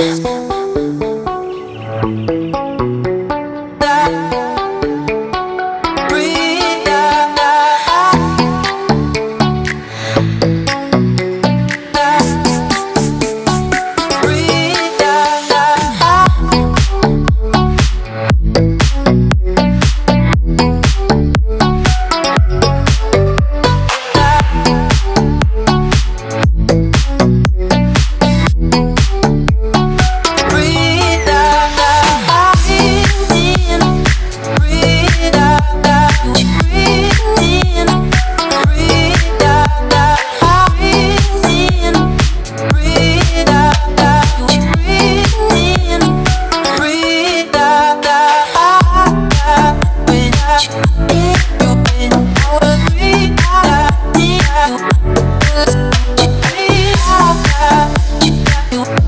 you you.